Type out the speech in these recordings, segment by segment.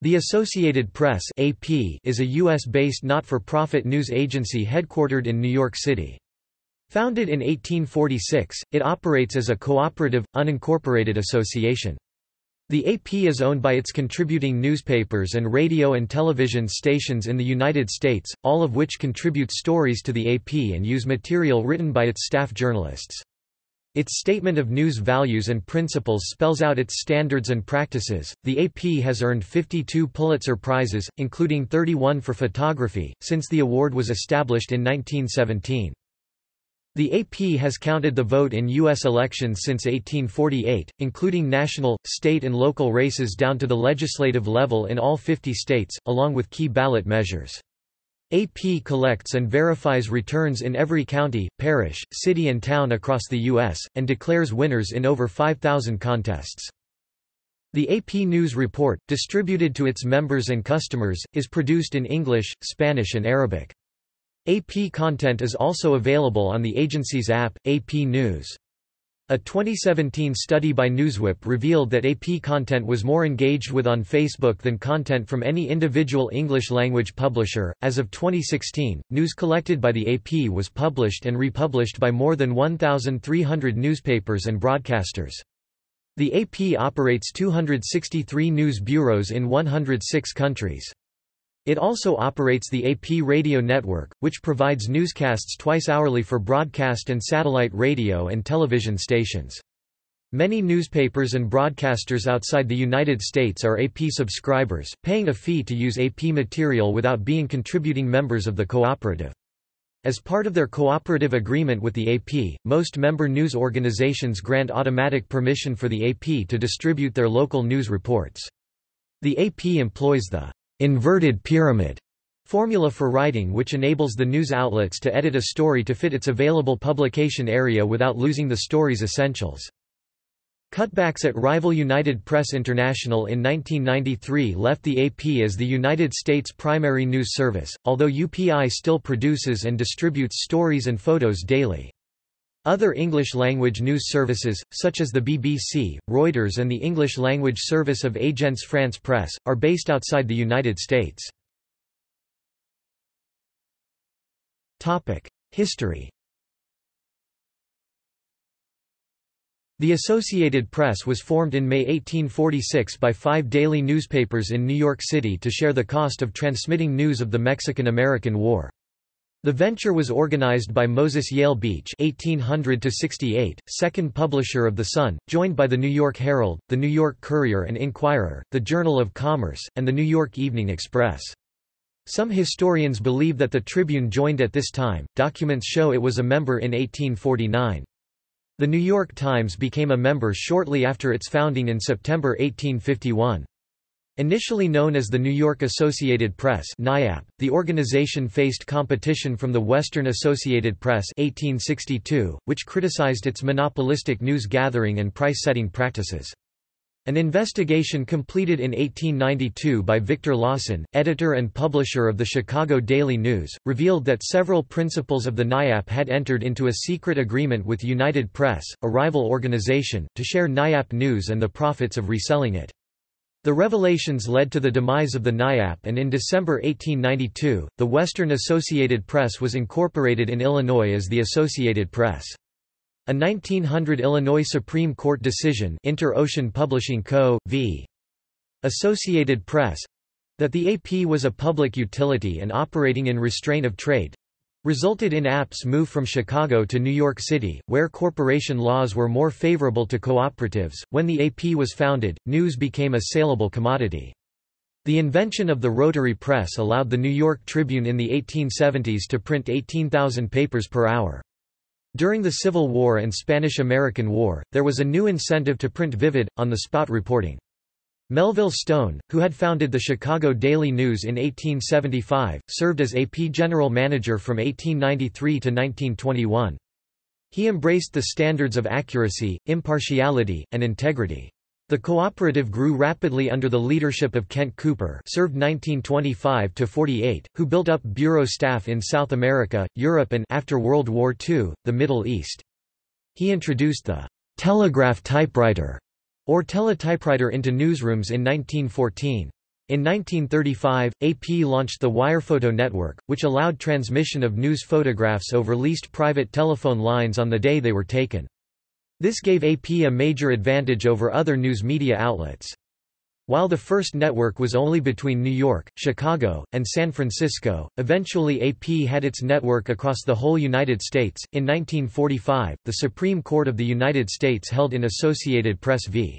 The Associated Press (AP) is a US-based not-for-profit news agency headquartered in New York City. Founded in 1846, it operates as a cooperative, unincorporated association. The AP is owned by its contributing newspapers and radio and television stations in the United States, all of which contribute stories to the AP and use material written by its staff journalists. Its statement of news values and principles spells out its standards and practices. The AP has earned 52 Pulitzer Prizes, including 31 for photography, since the award was established in 1917. The AP has counted the vote in U.S. elections since 1848, including national, state and local races down to the legislative level in all 50 states, along with key ballot measures. AP collects and verifies returns in every county, parish, city and town across the U.S., and declares winners in over 5,000 contests. The AP News Report, distributed to its members and customers, is produced in English, Spanish and Arabic. AP content is also available on the agency's app, AP News. A 2017 study by Newswhip revealed that AP content was more engaged with on Facebook than content from any individual English language publisher. As of 2016, news collected by the AP was published and republished by more than 1,300 newspapers and broadcasters. The AP operates 263 news bureaus in 106 countries. It also operates the AP radio network, which provides newscasts twice hourly for broadcast and satellite radio and television stations. Many newspapers and broadcasters outside the United States are AP subscribers, paying a fee to use AP material without being contributing members of the cooperative. As part of their cooperative agreement with the AP, most member news organizations grant automatic permission for the AP to distribute their local news reports. The AP employs the inverted pyramid formula for writing which enables the news outlets to edit a story to fit its available publication area without losing the story's essentials. Cutbacks at rival United Press International in 1993 left the AP as the United States' primary news service, although UPI still produces and distributes stories and photos daily. Other English-language news services, such as the BBC, Reuters and the English-language service of Agence France Presse, are based outside the United States. History The Associated Press was formed in May 1846 by five daily newspapers in New York City to share the cost of transmitting news of the Mexican–American War. The venture was organized by Moses Yale Beach (1800–68), second publisher of The Sun, joined by the New York Herald, the New York Courier and Inquirer, the Journal of Commerce, and the New York Evening Express. Some historians believe that the Tribune joined at this time. Documents show it was a member in 1849. The New York Times became a member shortly after its founding in September 1851. Initially known as the New York Associated Press (NYAP), the organization faced competition from the Western Associated Press 1862, which criticized its monopolistic news gathering and price-setting practices. An investigation completed in 1892 by Victor Lawson, editor and publisher of the Chicago Daily News, revealed that several principals of the NYAP had entered into a secret agreement with United Press, a rival organization, to share NYAP news and the profits of reselling it. The revelations led to the demise of the NYAP and in December 1892, the Western Associated Press was incorporated in Illinois as the Associated Press. A 1900 Illinois Supreme Court decision Inter-Ocean Publishing Co., v. Associated Press that the AP was a public utility and operating in restraint of trade resulted in AP's move from Chicago to New York City, where corporation laws were more favorable to cooperatives. When the AP was founded, news became a saleable commodity. The invention of the rotary press allowed the New York Tribune in the 1870s to print 18,000 papers per hour. During the Civil War and Spanish–American War, there was a new incentive to print vivid, on-the-spot reporting. Melville Stone, who had founded the Chicago Daily News in 1875, served as AP general manager from 1893 to 1921. He embraced the standards of accuracy, impartiality, and integrity. The cooperative grew rapidly under the leadership of Kent Cooper served 1925–48, who built up bureau staff in South America, Europe and after World War II, the Middle East. He introduced the «telegraph typewriter» or teletypewriter into newsrooms in 1914. In 1935, AP launched the Wirephoto network, which allowed transmission of news photographs over leased private telephone lines on the day they were taken. This gave AP a major advantage over other news media outlets. While the first network was only between New York, Chicago, and San Francisco, eventually AP had its network across the whole United States. In 1945, the Supreme Court of the United States held in Associated Press v.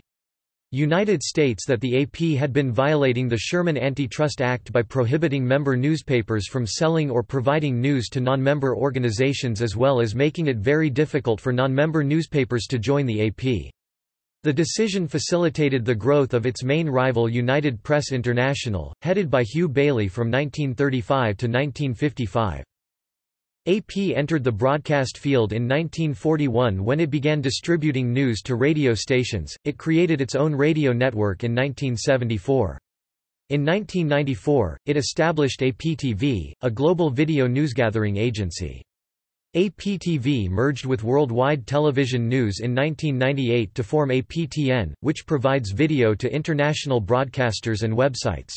United States that the AP had been violating the Sherman Antitrust Act by prohibiting member newspapers from selling or providing news to non-member organizations as well as making it very difficult for non-member newspapers to join the AP. The decision facilitated the growth of its main rival United Press International, headed by Hugh Baillie from 1935 to 1955. AP entered the broadcast field in 1941 when it began distributing news to radio stations. It created its own radio network in 1974. In 1994, it established APTV, a global video newsgathering agency. APTV merged with Worldwide Television News in 1998 to form APTN, which provides video to international broadcasters and websites.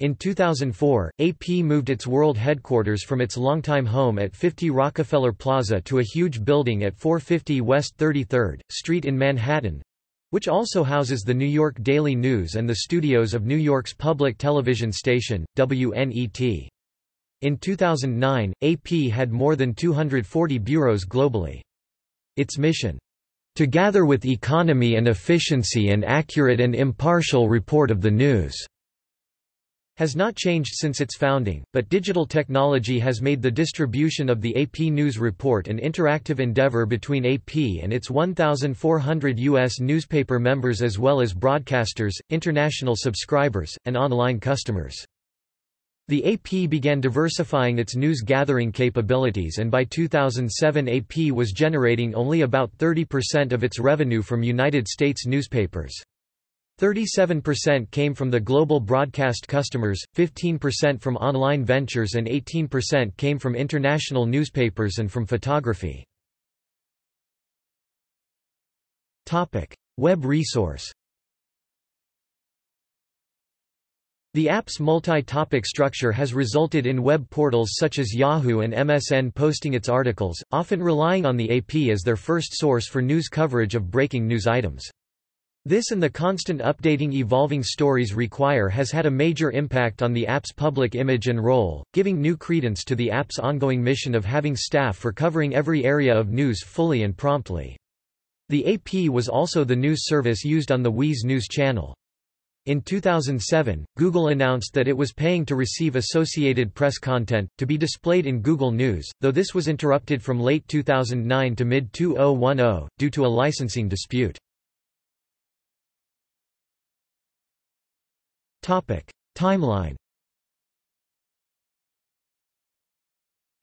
In 2004, AP moved its world headquarters from its longtime home at 50 Rockefeller Plaza to a huge building at 450 West 33rd Street in Manhattan, which also houses the New York Daily News and the studios of New York's public television station, WNET. In 2009, AP had more than 240 bureaus globally. Its mission, "...to gather with economy and efficiency an accurate and impartial report of the news." has not changed since its founding, but digital technology has made the distribution of the AP News Report an interactive endeavor between AP and its 1,400 U.S. newspaper members as well as broadcasters, international subscribers, and online customers. The AP began diversifying its news gathering capabilities and by 2007 AP was generating only about 30% of its revenue from United States newspapers. 37% came from the global broadcast customers, 15% from online ventures and 18% came from international newspapers and from photography. Web resource The AP's multi-topic structure has resulted in web portals such as Yahoo and MSN posting its articles, often relying on the AP as their first source for news coverage of breaking news items. This and the constant updating evolving stories require has had a major impact on the AP's public image and role, giving new credence to the AP's ongoing mission of having staff for covering every area of news fully and promptly. The AP was also the news service used on the Wiz News channel. In 2007, Google announced that it was paying to receive Associated Press content, to be displayed in Google News, though this was interrupted from late 2009 to mid-2010, due to a licensing dispute. Timeline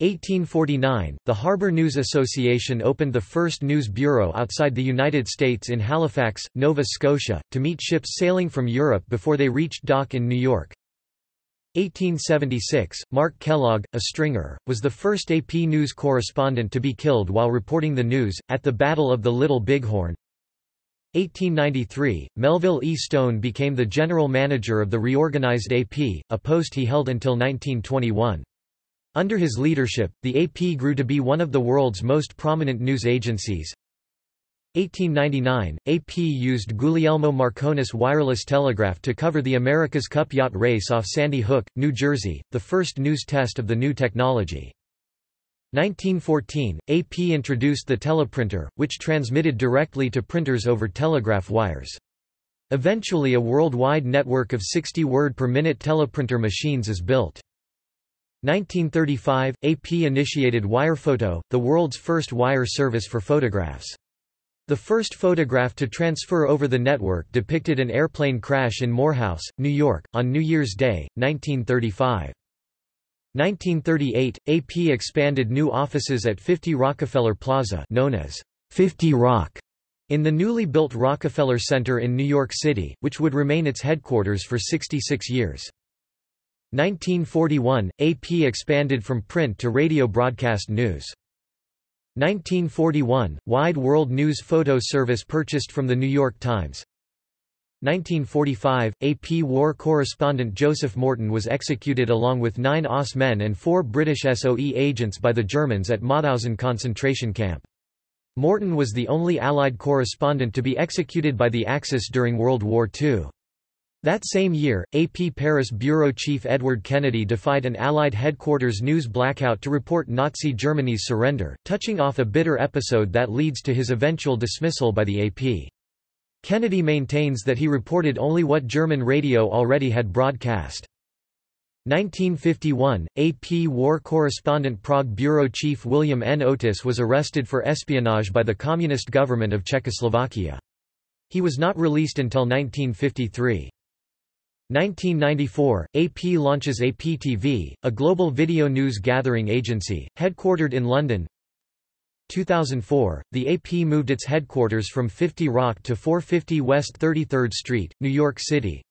1849, the Harbor News Association opened the first news bureau outside the United States in Halifax, Nova Scotia, to meet ships sailing from Europe before they reached dock in New York. 1876, Mark Kellogg, a stringer, was the first AP News correspondent to be killed while reporting the news, at the Battle of the Little Bighorn. 1893, Melville E. Stone became the general manager of the reorganized AP, a post he held until 1921. Under his leadership, the AP grew to be one of the world's most prominent news agencies. 1899, AP used Guglielmo Marconi's wireless telegraph to cover the America's Cup yacht race off Sandy Hook, New Jersey, the first news test of the new technology. 1914, AP introduced the teleprinter, which transmitted directly to printers over telegraph wires. Eventually a worldwide network of 60 word per minute teleprinter machines is built. 1935, AP initiated Wirephoto, the world's first wire service for photographs. The first photograph to transfer over the network depicted an airplane crash in Morehouse, New York, on New Year's Day, 1935. 1938, AP expanded new offices at 50 Rockefeller Plaza known as 50 Rock in the newly built Rockefeller Center in New York City, which would remain its headquarters for 66 years. 1941, AP expanded from print to radio broadcast news. 1941, Wide World News Photo Service purchased from The New York Times. 1945, AP war correspondent Joseph Morton was executed along with nine OSS men and four British SOE agents by the Germans at Mauthausen concentration camp. Morton was the only Allied correspondent to be executed by the Axis during World War II. That same year, AP Paris bureau chief Edward Kennedy defied an Allied headquarters news blackout to report Nazi Germany's surrender, touching off a bitter episode that leads to his eventual dismissal by the AP. Kennedy maintains that he reported only what German radio already had broadcast. 1951, AP war correspondent Prague bureau chief William N. Oatis was arrested for espionage by the Communist government of Czechoslovakia. He was not released until 1953. 1994, AP launches APTV, a global video news gathering agency, headquartered in London. 2004, the AP moved its headquarters from 50 Rock to 450 West 33rd Street, New York City.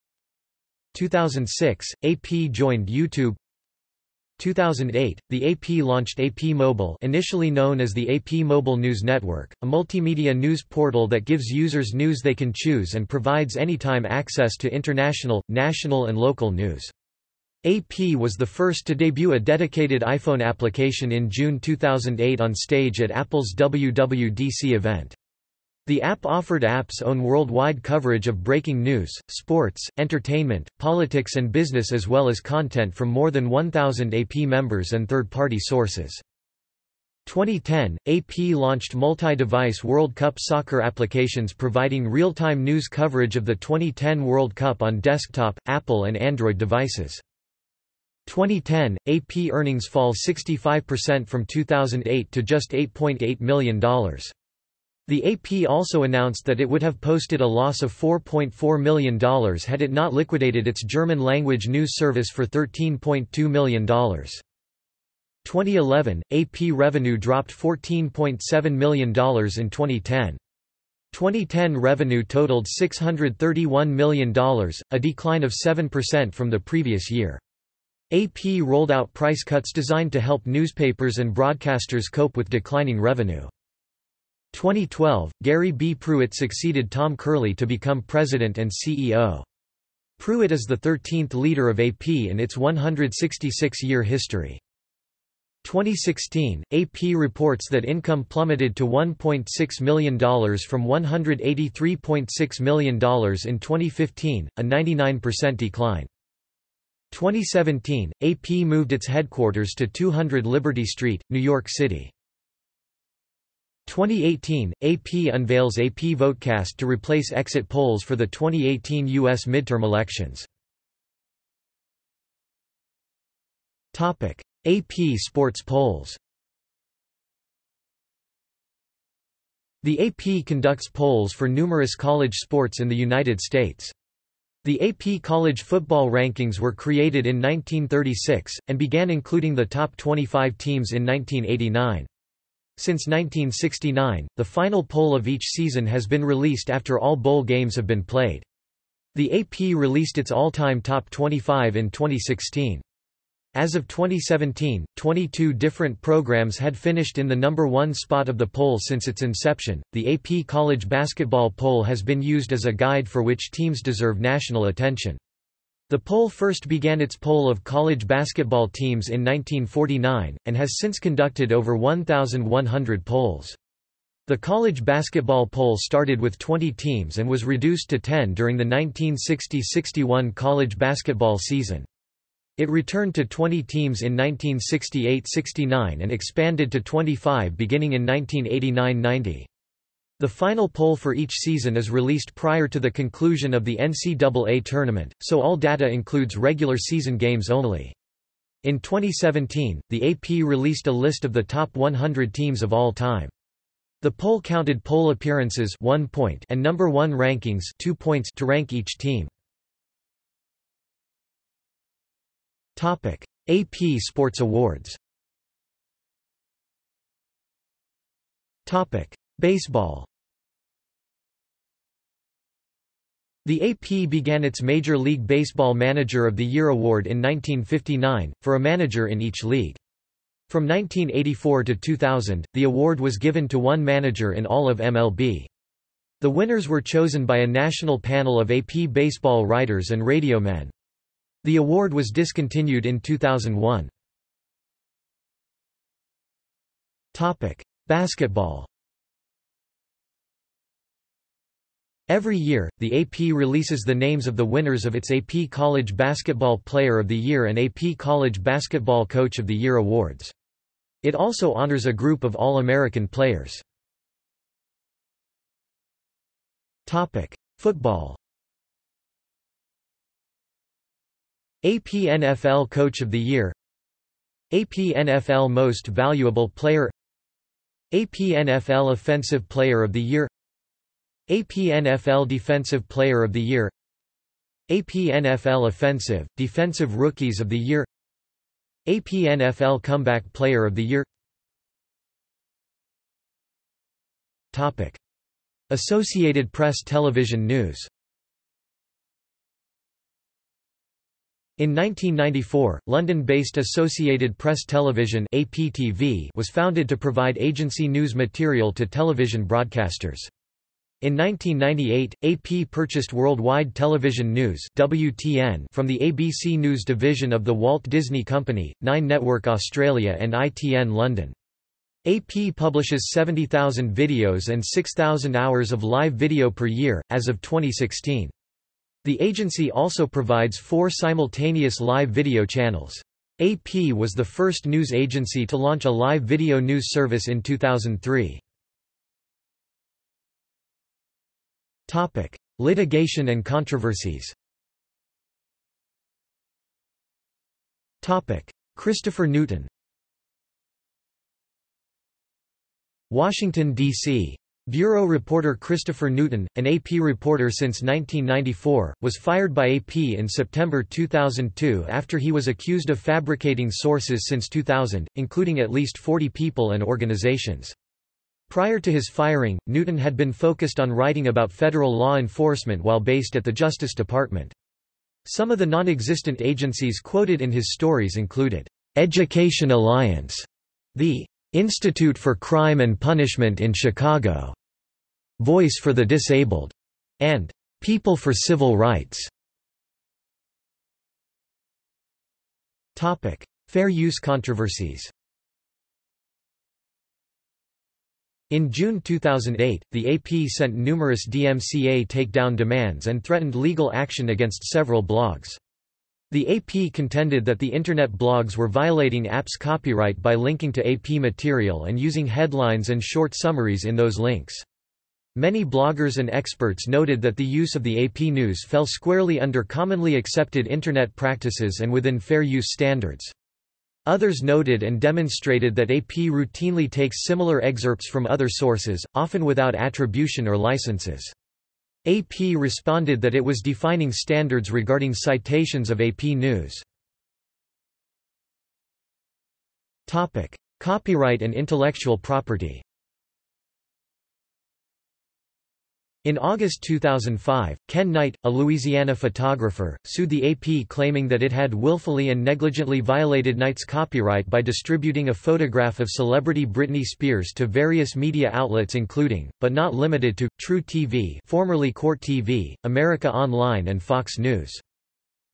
2006, AP joined YouTube 2008, the AP launched AP Mobile initially known as the AP Mobile News Network, a multimedia news portal that gives users news they can choose and provides anytime access to international, national and local news. AP was the first to debut a dedicated iPhone application in June 2008 on stage at Apple's WWDC event. The app offered AP's own worldwide coverage of breaking news, sports, entertainment, politics and business as well as content from more than 1,000 AP members and third-party sources. 2010, AP launched multi-device World Cup soccer applications providing real-time news coverage of the 2010 World Cup on desktop, Apple and Android devices. 2010, AP earnings fall 65% from 2008 to just $8.8 million. The AP also announced that it would have posted a loss of $4.4 million had it not liquidated its German-language news service for $13.2 million. 2011, AP revenue dropped $14.7 million in 2010. 2010 revenue totaled $631 million, a decline of 7% from the previous year. AP rolled out price cuts designed to help newspapers and broadcasters cope with declining revenue. 2012, Gary B. Pruitt succeeded Tom Curley to become president and CEO. Pruitt is the 13th leader of AP in its 166-year history. 2016, AP reports that income plummeted to $1.6 million from $183.6 million in 2015, a 99% decline. 2017, AP moved its headquarters to 200 Liberty Street, New York City. 2018, AP unveils AP Votecast to replace exit polls for the 2018 U.S. midterm elections. AP Sports polls The AP conducts polls for numerous college sports in the United States. The AP College Football Rankings were created in 1936, and began including the top 25 teams in 1989. Since 1969, the final poll of each season has been released after all bowl games have been played. The AP released its all-time top 25 in 2016. As of 2017, 22 different programs had finished in the number one spot of the poll since its inception. The AP College Basketball Poll has been used as a guide for which teams deserve national attention. The poll first began its poll of college basketball teams in 1949, and has since conducted over 1,100 polls. The college basketball poll started with 20 teams and was reduced to 10 during the 1960–61 college basketball season. It returned to 20 teams in 1968–69 and expanded to 25 beginning in 1989–90. The final poll for each season is released prior to the conclusion of the NCAA tournament, so all data includes regular season games only. In 2017, the AP released a list of the top 100 teams of all time. The poll counted poll appearances 1 point and number 1 rankings 2 points to rank each team. Topic: AP Sports Awards. Topic: Baseball. The AP began its Major League Baseball Manager of the Year award in 1959, for a manager in each league. From 1984 to 2000, the award was given to one manager in all of MLB. The winners were chosen by a national panel of AP baseball writers and radio men. The award was discontinued in 2001. Topic: Basketball. Every year, the AP releases the names of the winners of its AP College Basketball Player of the Year and AP College Basketball Coach of the Year awards. It also honors a group of All-American players. Topic: Football. AP NFL Coach of the Year AP NFL Most Valuable Player AP NFL Offensive Player of the Year AP NFL Defensive Player of the Year APNFL Offensive, Defensive Rookies of the Year APNFL Comeback Player of the Year Topic. Associated Press Television News In 1994, London-based Associated Press Television APTV was founded to provide agency news material to television broadcasters. In 1998, AP purchased Worldwide Television News WTN from the ABC News division of the Walt Disney Company, Nine Network Australia and ITN London. AP publishes 70,000 videos and 6,000 hours of live video per year, as of 2016. The agency also provides four simultaneous live video channels. AP was the first news agency to launch a live video news service in 2003. Topic: Litigation and controversies. Topic: Christopher Newton. Washington D.C. Bureau reporter Christopher Newton, an AP reporter since 1994, was fired by AP in September 2002 after he was accused of fabricating sources since 2000, including at least 40 people and organizations. Prior to his firing, Newton had been focused on writing about federal law enforcement while based at the Justice Department. Some of the non-existent agencies quoted in his stories included, "'Education Alliance", the Institute for Crime and Punishment in Chicago, Voice for the Disabled, and People for Civil Rights. Topic: Fair use controversies. In June 2008, the AP sent numerous DMCA takedown demands and threatened legal action against several blogs. The AP contended that the Internet blogs were violating AP's copyright by linking to AP material and using headlines and short summaries in those links. Many bloggers and experts noted that the use of the AP News fell squarely under commonly accepted Internet practices and within fair use standards. Others noted and demonstrated that AP routinely takes similar excerpts from other sources, often without attribution or licenses. AP responded that it was defining standards regarding citations of AP News. Copyright and intellectual property In August 2005, Ken Knight, a Louisiana photographer, sued the AP claiming that it had willfully and negligently violated Knight's copyright by distributing a photograph of celebrity Britney Spears to various media outlets including, but not limited to, truTV formerly Court TV, America Online and Fox News.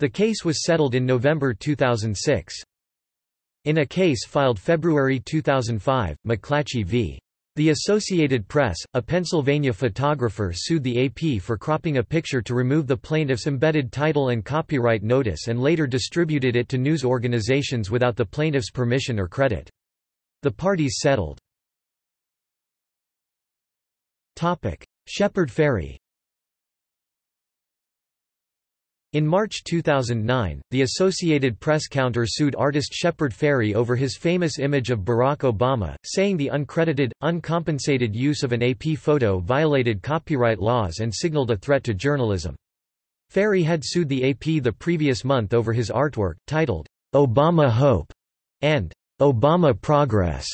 The case was settled in November 2006. In a case filed February 2005, McClatchey v. The Associated Press, a Pennsylvania photographer sued the AP for cropping a picture to remove the plaintiff's embedded title and copyright notice and later distributed it to news organizations without the plaintiff's permission or credit. The parties settled. Shepard Fairey in March 2009, the Associated Press counter sued artist Shepard Fairey over his famous image of Barack Obama, saying the uncredited, uncompensated use of an AP photo violated copyright laws and signaled a threat to journalism. Fairey had sued the AP the previous month over his artwork, titled, Obama Hope and Obama Progress,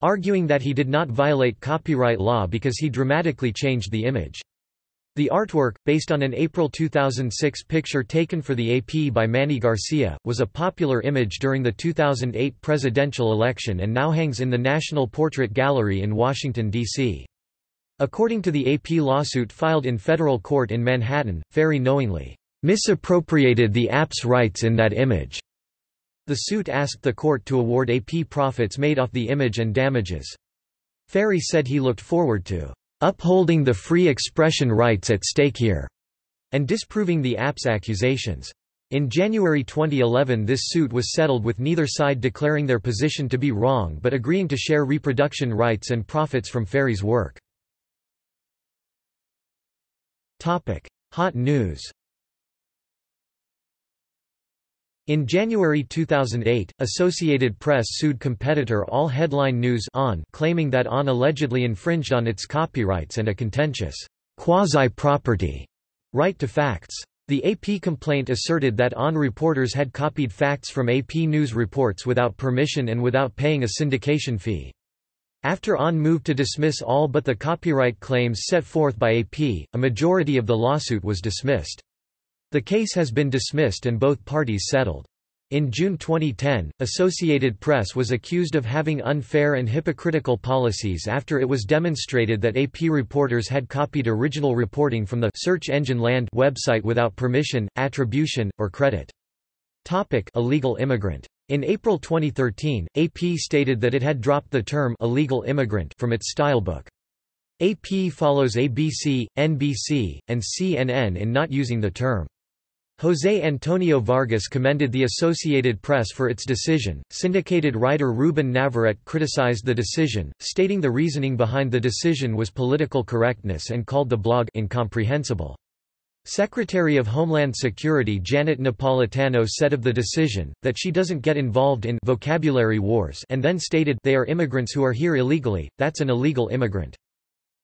arguing that he did not violate copyright law because he dramatically changed the image. The artwork, based on an April 2006 picture taken for the AP by Mannie Garcia, was a popular image during the 2008 presidential election and now hangs in the National Portrait Gallery in Washington, D.C. According to the AP lawsuit filed in federal court in Manhattan, Fairey knowingly misappropriated the AP's rights in that image. The suit asked the court to award AP profits made off the image and damages. Fairey said he looked forward to upholding the free expression rights at stake here and disproving the AP's accusations. In January 2011 this suit was settled with neither side declaring their position to be wrong but agreeing to share reproduction rights and profits from Fairey's work. Hot news In January 2008, Associated Press sued competitor All Headline News AHN claiming that AHN allegedly infringed on its copyrights and a contentious quasi-property right to facts. The AP complaint asserted that AHN reporters had copied facts from AP News reports without permission and without paying a syndication fee. After AHN moved to dismiss all but the copyright claims set forth by AP, a majority of the lawsuit was dismissed. The case has been dismissed and both parties settled. In June 2010, Associated Press was accused of having unfair and hypocritical policies after it was demonstrated that AP reporters had copied original reporting from the search engine land website without permission, attribution, or credit. Topic illegal immigrant. In April 2013, AP stated that it had dropped the term illegal immigrant from its stylebook. AP follows ABC, NBC, and CNN in not using the term. José Antonio Vargas commended the Associated Press for its decision. Syndicated writer Ruben Navarrete criticized the decision, stating the reasoning behind the decision was political correctness and called the blog incomprehensible. Secretary of Homeland Security Janet Napolitano said of the decision, that she doesn't get involved in vocabulary wars and then stated they are immigrants who are here illegally, that's an illegal immigrant.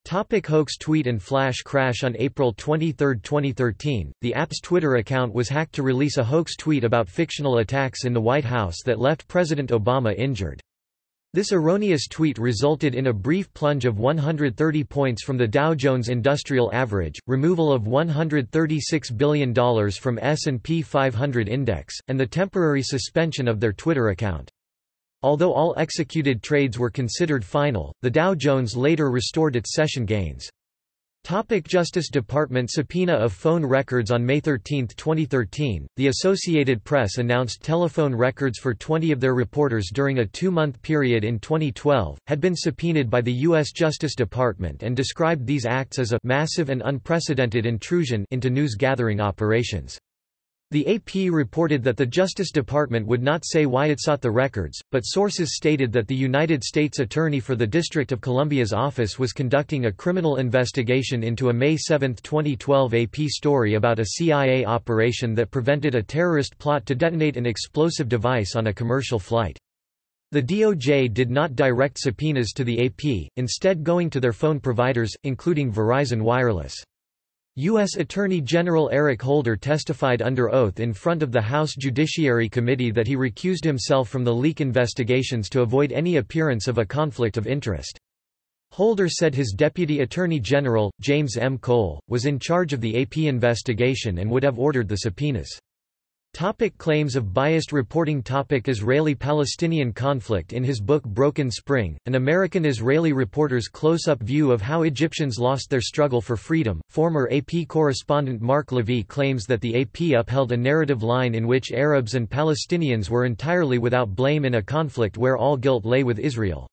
Topic hoax tweet and flash crash On April 23, 2013, the AP's Twitter account was hacked to release a hoax tweet about fictional attacks in the White House that left President Obama injured. This erroneous tweet resulted in a brief plunge of 130 points from the Dow Jones Industrial Average, removal of $136 billion from S&P 500 index, and the temporary suspension of their Twitter account. Although all executed trades were considered final, the Dow Jones later restored its session gains. Topic Justice Department subpoena of phone records On May 13, 2013, the Associated Press announced telephone records for 20 of their reporters during a two-month period in 2012, had been subpoenaed by the U.S. Justice Department and described these acts as a «massive and unprecedented intrusion» into news-gathering operations. The AP reported that the Justice Department would not say why it sought the records, but sources stated that the United States Attorney for the District of Columbia's office was conducting a criminal investigation into a May 7, 2012 AP story about a CIA operation that prevented a terrorist plot to detonate an explosive device on a commercial flight. The DOJ did not direct subpoenas to the AP, instead going to their phone providers, including Verizon Wireless. U.S. Attorney General Eric Holder testified under oath in front of the House Judiciary Committee that he recused himself from the leak investigations to avoid any appearance of a conflict of interest. Holder said his Deputy Attorney General, James M. Cole, was in charge of the AP investigation and would have ordered the subpoenas. Topic claims of biased reporting Topic Israeli-Palestinian conflict In his book Broken Spring, an American-Israeli reporter's close-up view of how Egyptians lost their struggle for freedom, former AP correspondent Mark Lavie claims that the AP upheld a narrative line in which Arabs and Palestinians were entirely without blame in a conflict where all guilt lay with Israel.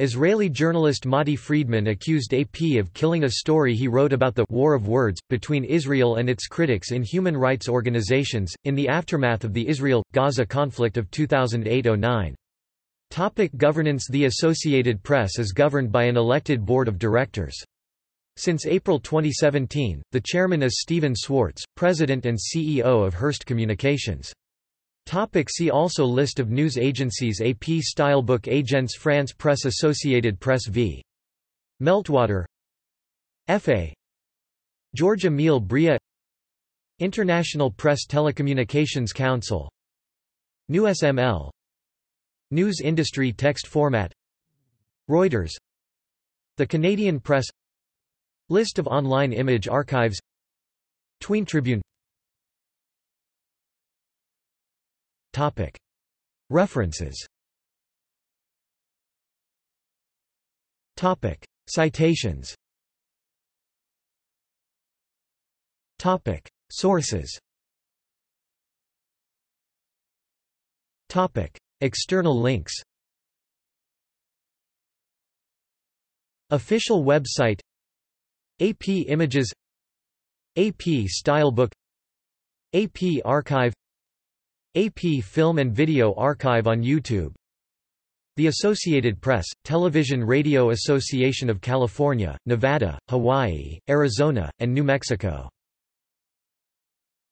Israeli journalist Mati Friedman accused AP of killing a story he wrote about the «war of words» between Israel and its critics in human rights organizations, in the aftermath of the Israel-Gaza conflict of 2008–09. Topic governance The Associated Press is governed by an elected board of directors. Since April 2017, the chairman is Stephen Swartz, president and CEO of Hearst Communications. Topic see also List of news agencies AP Stylebook Agence France Presse Associated Press v. Meltwater. F.A. George Emile Bria. International Press Telecommunications Council. NewsML News Industry Text Format. Reuters. The Canadian Press. List of online image archives. Tween Tribune References. Citations. Sources. External links. Official website. AP Images. AP Stylebook. AP Archive. AP Film and Video Archive on YouTube. The Associated Press, Television Radio Association of California, Nevada, Hawaii, Arizona, and New Mexico